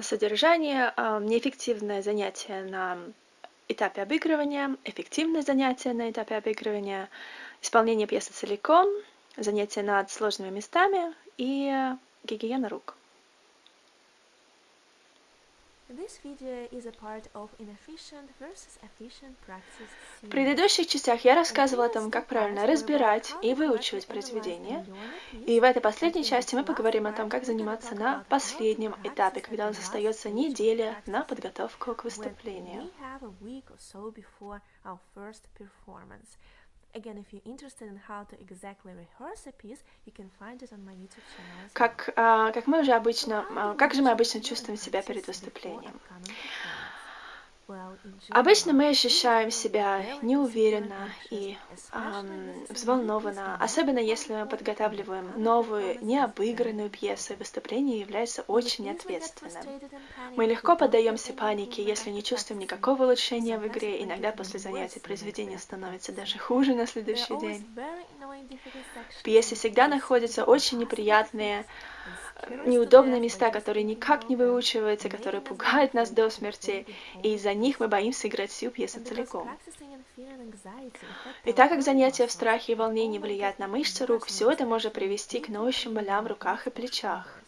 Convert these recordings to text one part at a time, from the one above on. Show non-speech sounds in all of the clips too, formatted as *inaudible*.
Содержание, а, неэффективное занятие на этапе обыгрывания, эффективное занятие на этапе обыгрывания, исполнение пьесы целиком, занятие над сложными местами и гигиена рук. В предыдущих частях я рассказывала о том, как правильно разбирать и выучивать произведения. И в этой последней части мы поговорим о том, как заниматься на последнем этапе, когда у нас остается неделя на подготовку к выступлению. Again, if you're interested in how to exactly rehearse a piece, you can find it on my YouTube channel. Как, а, как мы уже обычно, как же мы обычно чувствуем себя перед выступлением? Обычно мы ощущаем себя неуверенно и эм, взволнованно, особенно если мы подготавливаем новую, необыгранную пьесу, и выступление является очень ответственным. Мы легко поддаемся панике, если не чувствуем никакого улучшения в игре, иногда после занятий произведение становится даже хуже на следующий день. В пьесе всегда находятся очень неприятные неудобные места, которые никак не выучиваются, которые пугают нас до смерти, и из-за них мы боимся играть всю пьесу целиком. И так как занятия в страхе и волнении влияют на мышцы рук, все это может привести к ноющим болям в руках и плечах.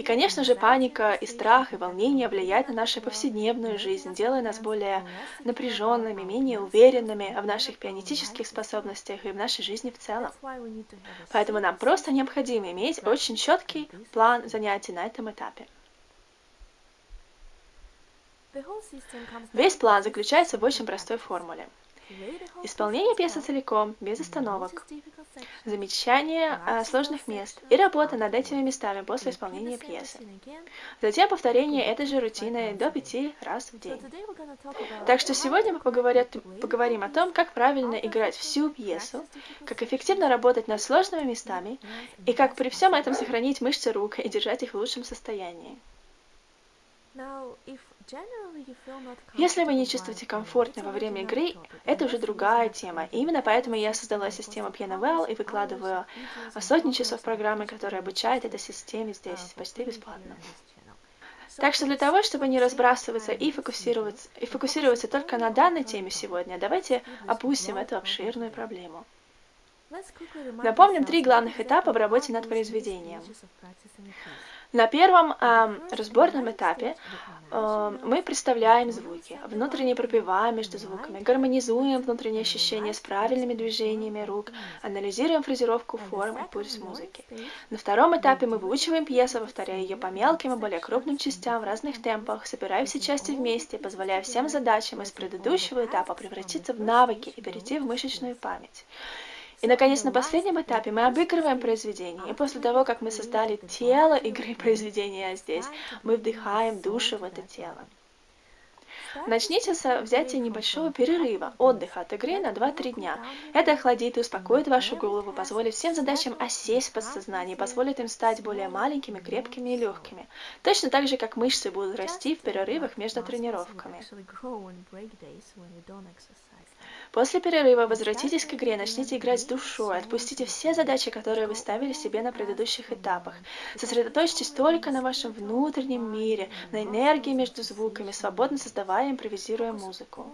И, конечно же, паника и страх и волнение влияют на нашу повседневную жизнь, делая нас более напряженными, менее уверенными в наших пианетических способностях и в нашей жизни в целом. Поэтому нам просто необходимо иметь очень четкий план занятий на этом этапе. Весь план заключается в очень простой формуле. Исполнение пьесы целиком, без остановок, замечание а, сложных мест и работа над этими местами после исполнения пьесы. Затем повторение этой же рутины до пяти раз в день. Так что сегодня мы поговорим, поговорим о том, как правильно играть всю пьесу, как эффективно работать над сложными местами и как при всем этом сохранить мышцы рук и держать их в лучшем состоянии. Если вы не чувствуете комфортно во время игры, это уже другая тема. И именно поэтому я создала систему Well и выкладываю сотни часов программы, которая обучает этой системе здесь почти бесплатно. Так что для того, чтобы не разбрасываться и фокусироваться, и фокусироваться только на данной теме сегодня, давайте опустим эту обширную проблему. Напомним три главных этапа в работе над произведением. На первом э, разборном этапе э, мы представляем звуки, внутренне пропиваем между звуками, гармонизуем внутренние ощущения с правильными движениями рук, анализируем фразировку форм и пульс музыки. На втором этапе мы выучиваем пьесу, повторяя ее по мелким и более крупным частям в разных темпах, собирая все части вместе, позволяя всем задачам из предыдущего этапа превратиться в навыки и перейти в мышечную память. И, наконец, на последнем этапе мы обыгрываем произведение. И после того, как мы создали тело игры произведения здесь, мы вдыхаем душу в это тело. Начните с взятия небольшого перерыва, отдыха от игры на 2-3 дня. Это охладит и успокоит вашу голову, позволит всем задачам осесть в подсознании, позволит им стать более маленькими, крепкими и легкими. Точно так же, как мышцы будут расти в перерывах между тренировками. После перерыва возвратитесь к игре, начните играть с душой, отпустите все задачи, которые вы ставили себе на предыдущих этапах. Сосредоточьтесь только на вашем внутреннем мире, на энергии между звуками, свободно создавая и импровизируя музыку.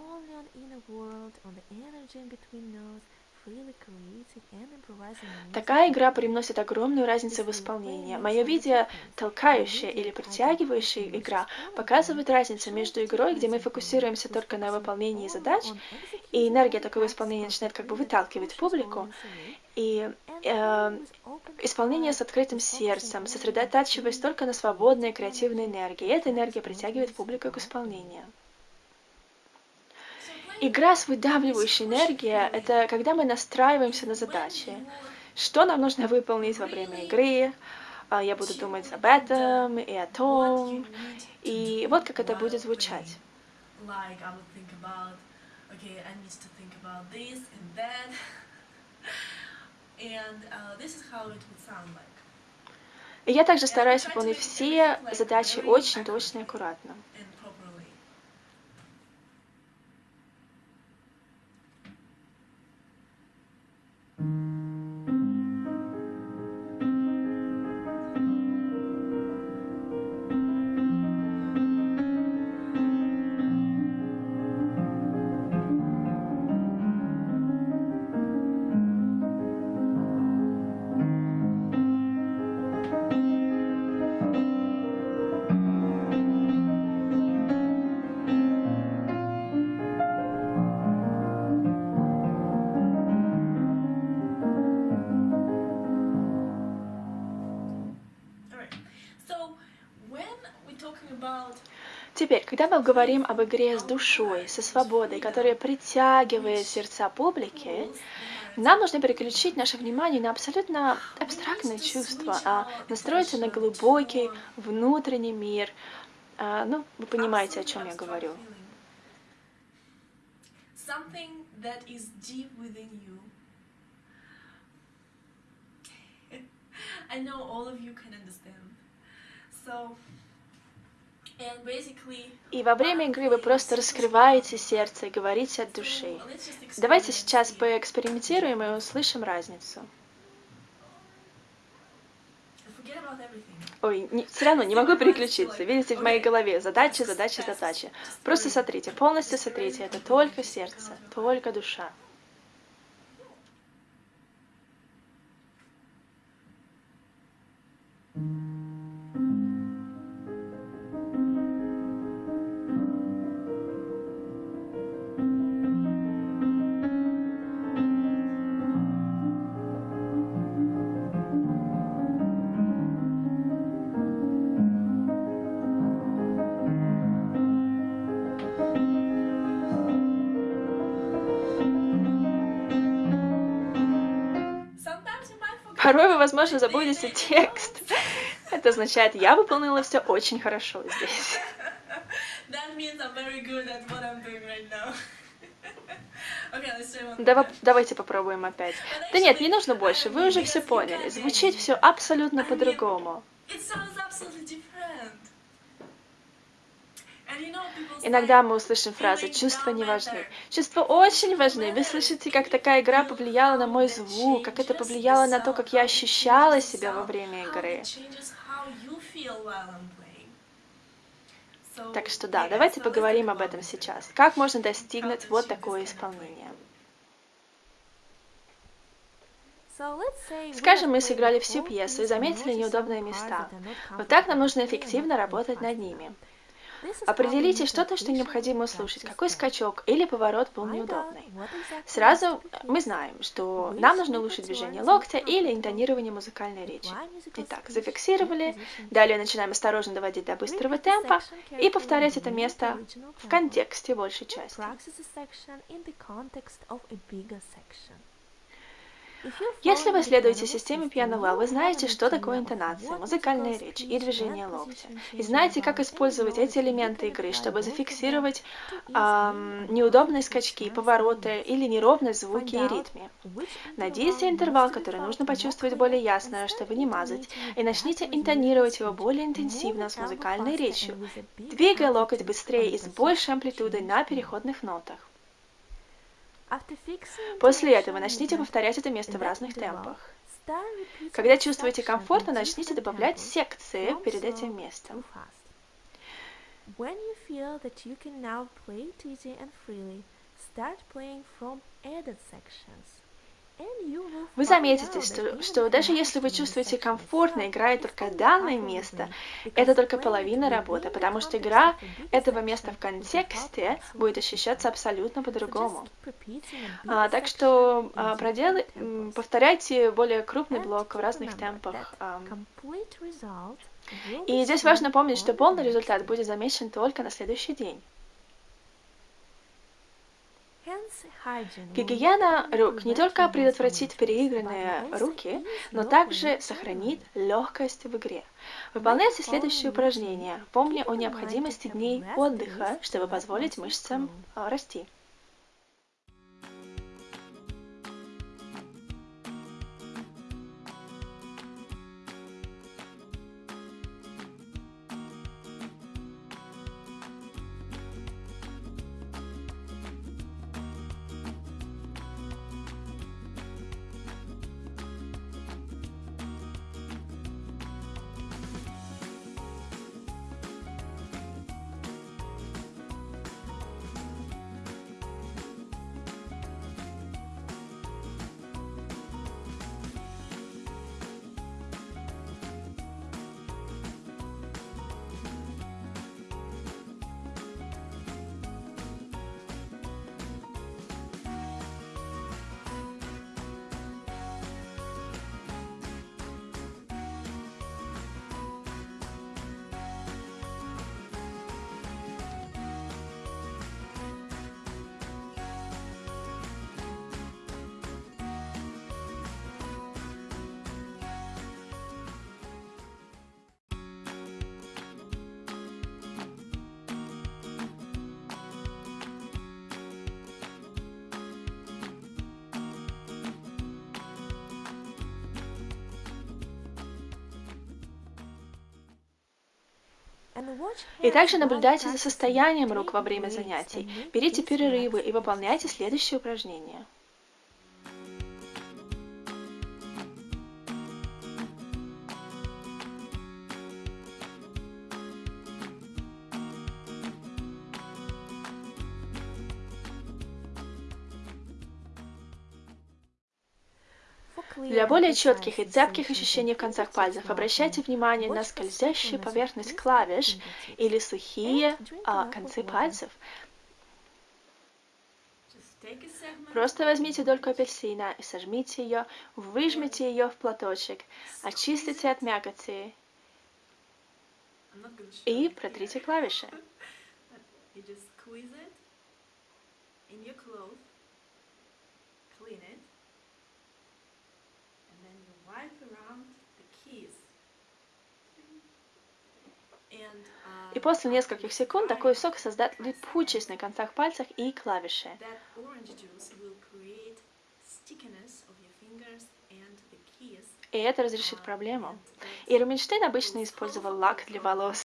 Такая игра приносит огромную разницу в исполнении. Мое видео «Толкающая» или «Притягивающая игра» показывает разницу между игрой, где мы фокусируемся только на выполнении задач, и энергия такого исполнения начинает как бы выталкивать публику, и э, исполнение с открытым сердцем, сосредотачиваясь только на свободной креативной энергии. И эта энергия притягивает публику к исполнению. Игра с выдавливающей энергией – это когда мы настраиваемся на задачи. Что нам нужно выполнить во время игры? А, я буду думать об этом и о том. И вот как это будет звучать. И я также стараюсь выполнить все задачи очень точно и аккуратно. Теперь, когда мы говорим об игре с душой, со свободой, которая притягивает сердца публики, нам нужно переключить наше внимание на абсолютно абстрактные чувства, а настроиться на глубокий внутренний мир. А, ну, вы понимаете, о чем я говорю. *laughs* So, и во время игры вы просто раскрываете сердце и говорите от души. Давайте сейчас поэкспериментируем и услышим разницу. Ой, не, все равно не могу переключиться. Видите, в моей голове задача, задача, задача. Просто сотрите, полностью сотрите. Это только сердце, только душа. Порой вы, возможно, забудете текст. Это означает, я выполнила все очень хорошо здесь. Давай, давайте попробуем опять. Да нет, не нужно больше, вы уже все поняли. Звучит все абсолютно по-другому. Иногда мы услышим фразы «чувства не важны». Чувства очень важны. Вы слышите, как такая игра повлияла на мой звук, как это повлияло на то, как я ощущала себя во время игры. Так что да, давайте поговорим об этом сейчас. Как можно достигнуть вот такое исполнение? Скажем, мы сыграли всю пьесу и заметили неудобные места. Вот так нам нужно эффективно работать над ними. Определите что-то, что необходимо услышать, какой скачок или поворот был неудобный. Сразу мы знаем, что нам нужно улучшить движение локтя или интонирование музыкальной речи. Итак, зафиксировали, далее начинаем осторожно доводить до быстрого темпа и повторять это место в контексте большей части. Если вы следуете системе Piano Well, вы знаете, что такое интонация, музыкальная речь и движение локтя. И знаете, как использовать эти элементы игры, чтобы зафиксировать эм, неудобные скачки, повороты или неровные звуки и ритме. Найдите интервал, который нужно почувствовать более ясно, чтобы не мазать, и начните интонировать его более интенсивно с музыкальной речью, двигая локоть быстрее и с большей амплитудой на переходных нотах. После этого начните повторять это место в разных темпах. Когда чувствуете комфортно, начните добавлять секции перед этим местом. Start playing from added sections. Вы заметите, что, что даже если вы чувствуете комфортно, играя только данное место, это только половина работы, потому что игра этого места в контексте будет ощущаться абсолютно по-другому. А, так что а, проделай, повторяйте более крупный блок в разных темпах. И здесь важно помнить, что полный результат будет замечен только на следующий день. Гигиена рук не только предотвратит переигранные руки, но также сохранит легкость в игре. Выполняйте следующее упражнение, помня о необходимости дней отдыха, чтобы позволить мышцам а, расти. И также наблюдайте за состоянием рук во время занятий. Берите перерывы и выполняйте следующие упражнения. Для более четких и цепких ощущений в концах пальцев обращайте внимание на скользящую поверхность клавиш или сухие а, концы пальцев. Просто возьмите дольку апельсина и сожмите ее, выжмите ее в платочек, очистите от мякоти и протрите клавиши. *laughs* И после нескольких секунд такой сок создает липучесть на концах пальцев и клавиши. И это разрешит проблему. И Рубинштейн обычно использовал лак для волос.